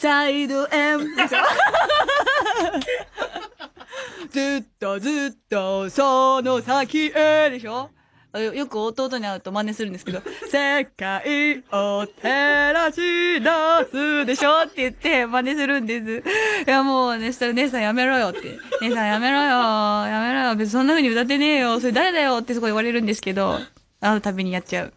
サイド M でしょずっとずっとその先へでしょ？よく弟に会うと真似するんですけど、世界を照らし出すでしょ？って言って真似するんです。いやもうね、したら姉さんやめろよって。姉さんやめろよ、やめろよ、別にそんな風に歌ってねえよ、それ誰だよってすごい言われるんですけど、会うたびにやっちゃう。